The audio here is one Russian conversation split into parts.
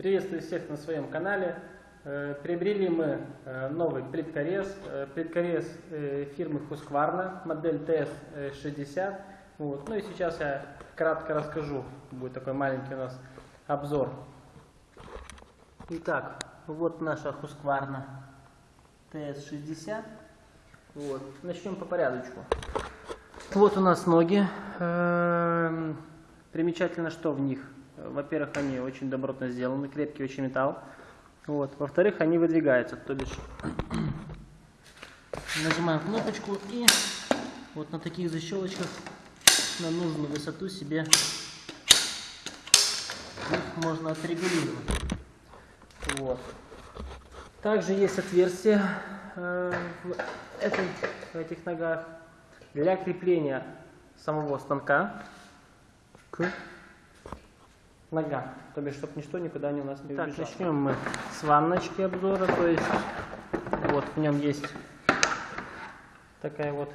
Приветствую всех на своем канале. Э, Приобрели мы э, новый плиткорез. Э, Плиткорез фирмы Husqvarna, модель TS60. Вот. Ну и сейчас я кратко расскажу. Будет такой маленький у нас обзор. Итак, вот наша Husqvarna TS60. Вот. Начнем по порядочку. Вот у нас ноги. Эм, Примечательно, что в них. Во-первых, они очень добротно сделаны, крепкий очень металл. Вот. Во-вторых, они выдвигаются, то бишь нажимаем кнопочку и вот на таких защелочках на нужную высоту себе их можно отрегулировать. Вот. Также есть отверстие э, в, этой, в этих ногах для крепления самого станка к ногам, то бишь, чтобы ничто никуда не у нас не так, убежало. начнем мы с ванночки обзора, то есть вот в нем есть такая вот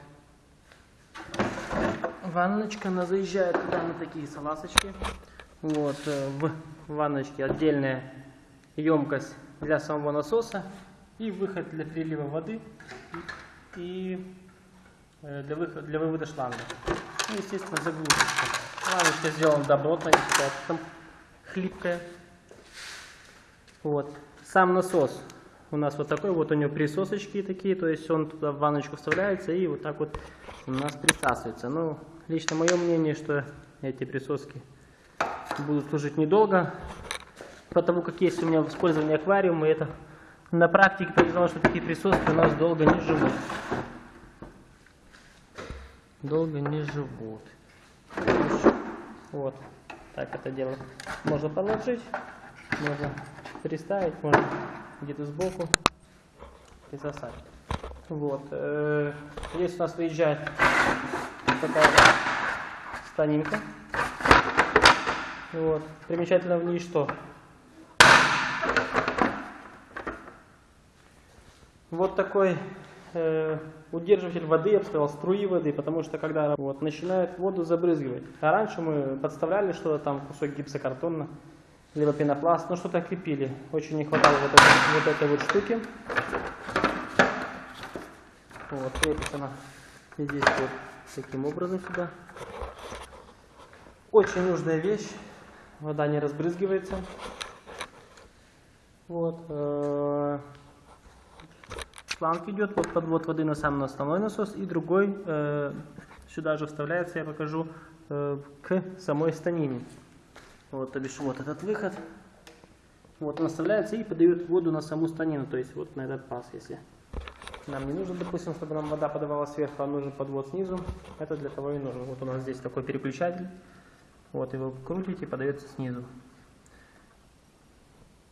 ванночка, она заезжает туда на такие салазочки. Вот, э, в ванночке отдельная емкость для самого насоса и выход для прилива воды и э, для, выхода, для вывода шланга. Ну, естественно, заглушечка. Ванночка сделана добротно, там хлипкая. Вот. Сам насос у нас вот такой, вот у него присосочки такие, то есть он туда в ванночку вставляется и вот так вот у нас присасывается. Ну, лично мое мнение, что эти присоски будут служить недолго, потому как есть у меня в использовании аквариума, и это на практике показало, что такие присоски у нас долго не живут. Долго не живут. Вот. Так это дело можно положить, можно приставить, можно где-то сбоку и засать. Вот. Э, здесь у нас выезжает такая станинка. Вот. Примечательно в ней что? Вот такой э, удерживатель воды, я бы сказал, струи воды, потому что когда вот, начинают воду забрызгивать. А раньше мы подставляли что-то там, кусок гипсокартона, либо пенопласт, ну что-то крепили. Очень не хватало вот этой вот, этой вот штуки. Вот, крепится она здесь вот таким образом сюда. Очень нужная вещь. Вода не разбрызгивается. Вот. Шланг идет, вот подвод воды на сам основной насос, и другой э, сюда же вставляется, я покажу, э, к самой станине. Вот, то бишь, вот этот выход. Вот он вставляется и подает воду на саму станину, то есть вот на этот паз, если нам не нужно, допустим, чтобы нам вода подавала сверху, а нужен подвод снизу, это для того и нужно. Вот у нас здесь такой переключатель, вот его крутите, подается снизу.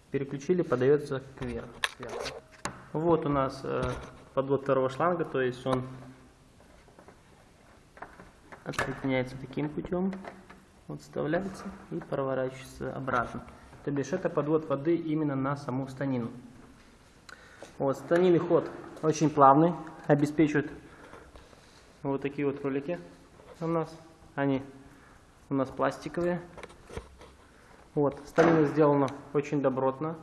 Переключили, подается кверху. Вот у нас э, подвод второго шланга, то есть он отсоединяется таким путем, вот вставляется и проворачивается обратно. То бишь это подвод воды именно на саму станину. Вот, станины ход очень плавный, обеспечивает вот такие вот ролики у нас. Они у нас пластиковые. Вот, станина сделана очень добротно.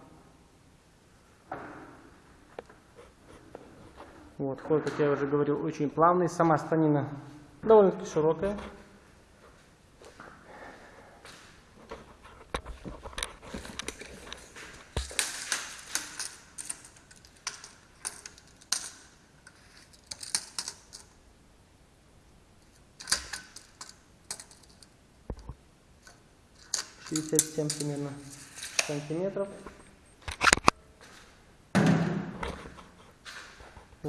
Вот, ход, как я уже говорил, очень плавный. Сама станина довольно-таки широкая. Шестьдесят семь примерно сантиметров.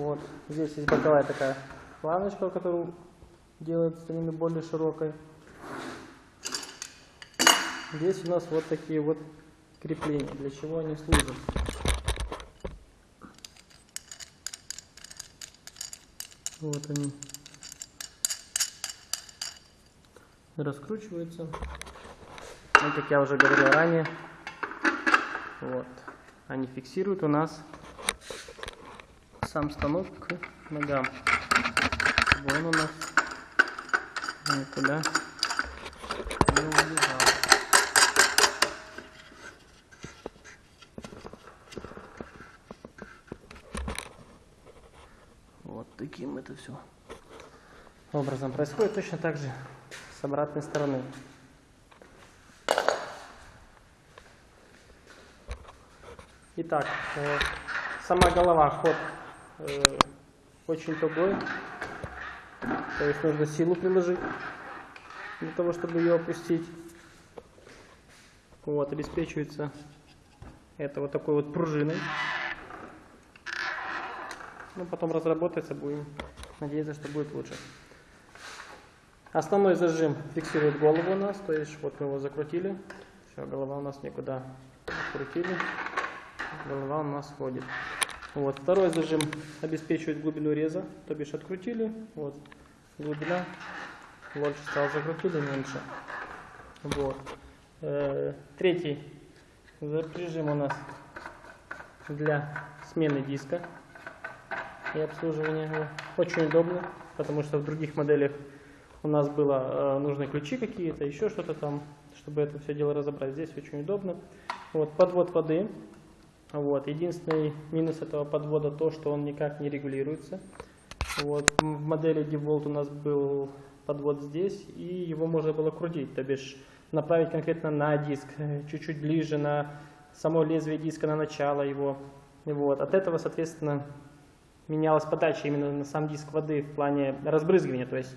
Вот. Здесь есть боковая такая планочка, которая делает станину более широкой. Здесь у нас вот такие вот крепления, для чего они служат. Вот они. Раскручиваются. И как я уже говорил ранее, вот, они фиксируют у нас сам станок к ногам, чтобы у нас никуда не убежал. Вот таким это все образом происходит. Точно так же с обратной стороны. Итак, э, сама голова, ход э, очень тугой. То есть нужно силу приложить для того, чтобы ее опустить. Вот, обеспечивается это вот такой вот пружиной. Ну, потом разработается, будем надеяться, что будет лучше. Основной зажим фиксирует голову у нас, то есть вот мы его закрутили. Все, голова у нас никуда крутили. Голова у нас ходит. Вот. Второй зажим обеспечивает глубину реза, то бишь открутили, вот, глубина, больше стал закрутили, меньше. Вот. Э, третий режим у нас для смены диска и обслуживания его. Очень удобно, потому что в других моделях у нас было э, нужны ключи какие-то, еще что-то там, чтобы это все дело разобрать. Здесь очень удобно. Вот, подвод воды вот. Единственный минус этого подвода то, что он никак не регулируется. Вот. В модели DeWalt у нас был подвод здесь, и его можно было крутить, то бишь направить конкретно на диск, чуть-чуть ближе на само лезвие диска, на начало его. Вот. От этого, соответственно, менялась подача именно на сам диск воды в плане разбрызгивания. То есть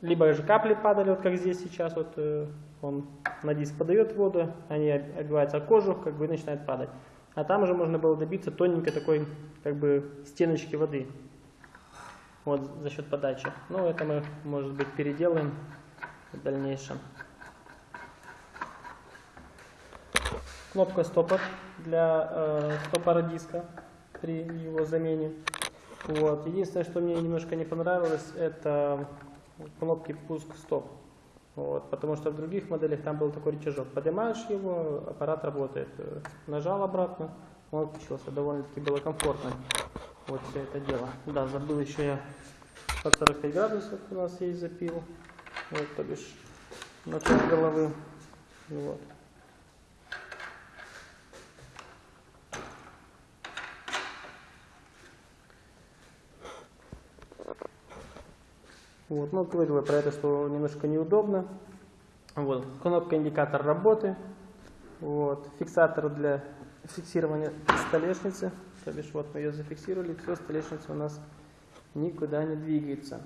либо же капли падали, вот как здесь сейчас, вот э, он на диск подает воду, они обиваются о кожу, как бы и начинают падать. А там уже можно было добиться тоненькой такой, как бы, стеночки воды. Вот за счет подачи. Ну, это мы, может быть, переделаем в дальнейшем. Кнопка стопор для э, стопора диска при его замене. Вот. Единственное, что мне немножко не понравилось, это кнопки пуск-стоп. Вот, потому что в других моделях там был такой рычажок. Поднимаешь его, аппарат работает. Нажал обратно, он включился. Довольно-таки было комфортно. Вот все это дело. Да, забыл еще я под 45 градусов у нас есть запил. Вот, то бишь, на головы. Вот. Вот, ну, говорил про это, что немножко неудобно. Вот, кнопка индикатор работы. Вот, фиксатор для фиксирования столешницы. То бишь, вот мы ее зафиксировали, все, столешница у нас никуда не двигается.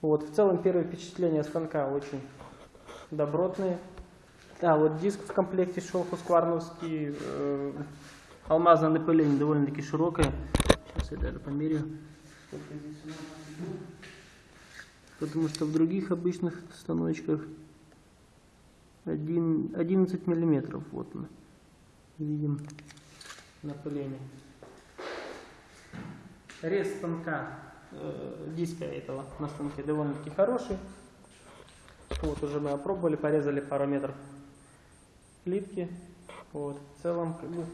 Вот, в целом первое впечатление станка очень добротные. А, вот диск в комплекте шел хускварновский, э, алмазное напыление довольно-таки широкое. Сейчас я даже померю. Потому что в других обычных станочках 1, 11 миллиметров вот мы видим напыление. Рез станка, э, диска этого на станке довольно-таки хороший. Вот уже мы опробовали, порезали пару метров плитки. Вот, в целом как бы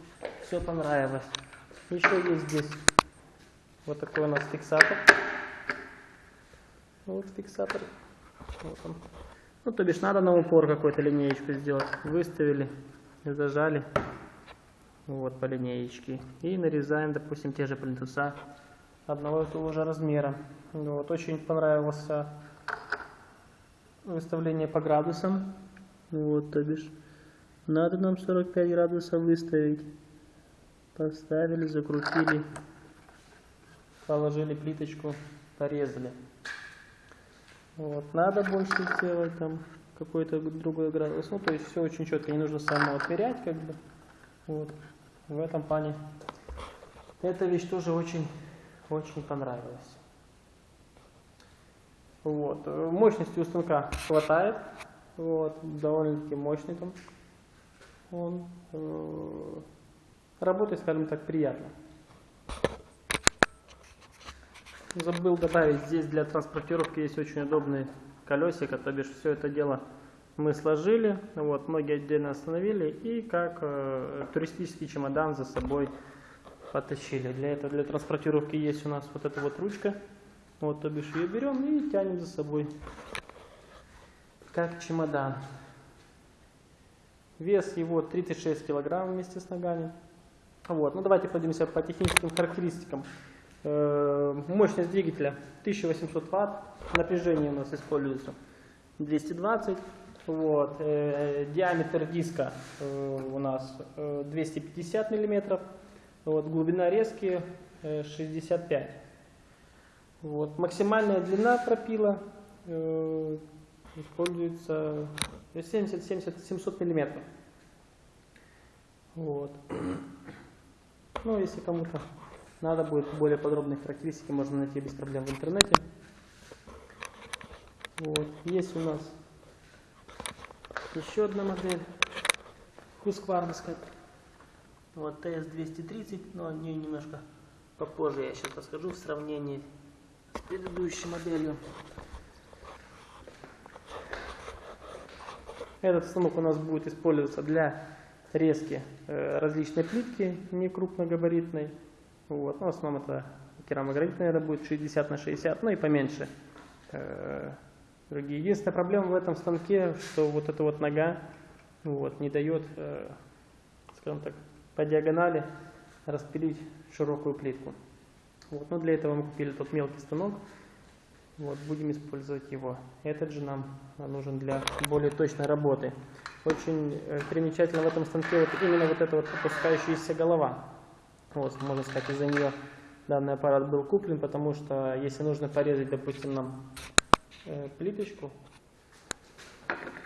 все понравилось. Еще есть здесь вот такой у нас фиксатор. Вот фиксатор. Вот он. Ну, то бишь надо на упор какую-то линеечку сделать. Выставили, зажали. Вот по линеечке. И нарезаем, допустим, те же плинтуса одного и того же размера. Вот, очень понравилось выставление по градусам. Вот, то бишь, надо нам 45 градусов выставить. Поставили, закрутили, положили плиточку, порезали. Вот. Надо больше сделать там какой-то другой градус. Ну, то есть все очень четко, не нужно самому отмерять, как бы. Вот. В этом плане эта вещь тоже очень, очень понравилась. Вот. Мощности у станка хватает. Вот. Довольно-таки мощный там. Он э, работает, скажем так, приятно. Забыл добавить, здесь для транспортировки есть очень удобные колесико, то бишь все это дело мы сложили, вот, ноги отдельно остановили и как э, туристический чемодан за собой потащили. Для этого, для транспортировки есть у нас вот эта вот ручка, вот, то бишь ее берем и тянем за собой, как чемодан. Вес его 36 килограмм вместе с ногами. Вот, ну давайте пройдемся по техническим характеристикам Мощность двигателя 1800 Вт. Напряжение у нас используется 220. Вот. э, Диаметр диска э, у нас э, 250 миллиметров. Вот. Глубина резки э, 65. Вот. Максимальная длина пропила э, используется 70-70-700 миллиметров. Вот. Ну, если кому-то надо будет более подробные характеристики, можно найти без проблем в интернете. Вот. Есть у нас еще одна модель Husqvarna. Вот TS230, но о ней немножко попозже я сейчас расскажу в сравнении с предыдущей моделью. Этот станок у нас будет использоваться для резки э, различной плитки, не крупногабаритной. Вот. Но в основном это керамогранит, наверное, будет 60 на 60, ну и поменьше. э, другие. Единственная проблема в этом станке, что вот эта вот нога вот, не дает, э, скажем так, по диагонали распилить широкую плитку. Вот. Но для этого мы купили тот мелкий станок. Вот, будем использовать его. Этот же нам нужен для более точной работы. Очень э, примечательно в этом станке вот именно вот эта вот опускающаяся голова. Вот, можно сказать, из-за нее данный аппарат был куплен, потому что если нужно порезать, допустим, нам э, плиточку,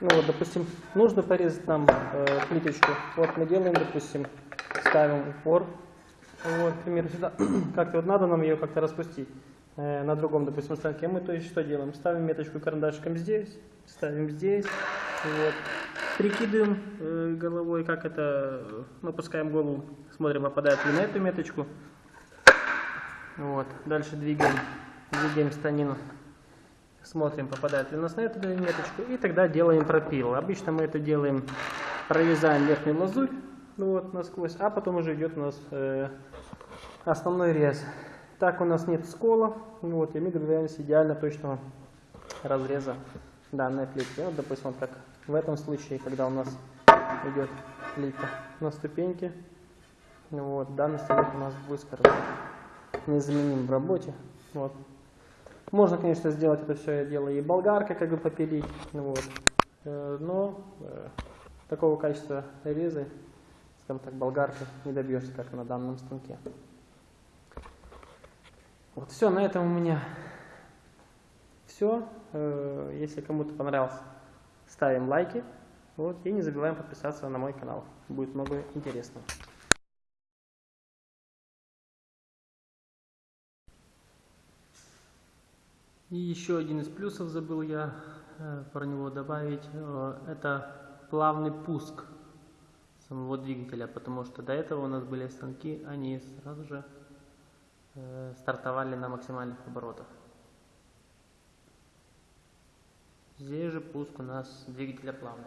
ну вот, допустим, нужно порезать нам э, плиточку, вот мы делаем, допустим, ставим упор, вот, к сюда, как-то вот надо нам ее как-то распустить э, на другом, допустим, станке, мы то есть что делаем? Ставим меточку карандашиком здесь, ставим здесь, вот, прикидываем э, головой, как это, мы опускаем голову, смотрим, попадает ли на эту меточку, вот, дальше двигаем, двигаем станину, смотрим, попадает ли у нас на эту меточку, и тогда делаем пропил. Обычно мы это делаем, прорезаем верхнюю лазурь, ну вот, насквозь, а потом уже идет у нас э, основной рез. Так у нас нет скола, ну вот, и мы добиваемся идеально точного разреза данной плитки. Вот, допустим, вот как в этом случае, когда у нас идет плитка на ступеньке, вот, данный станок у нас будет, незаменим в работе. Вот. Можно, конечно, сделать это все дело и болгаркой, как бы попилить, вот. Э, но э, такого качества резы, скажем так, болгаркой не добьешься, как на данном станке. Вот все, на этом у меня все. Э, Если кому-то понравилось, ставим лайки. Вот, и не забываем подписаться на мой канал. Будет много интересного. И еще один из плюсов забыл я э, про него добавить. Э, это плавный пуск самого двигателя, потому что до этого у нас были станки, они сразу же э, стартовали на максимальных оборотах. Здесь же пуск у нас двигателя плавный.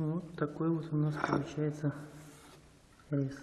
Вот такой вот у нас получается рис.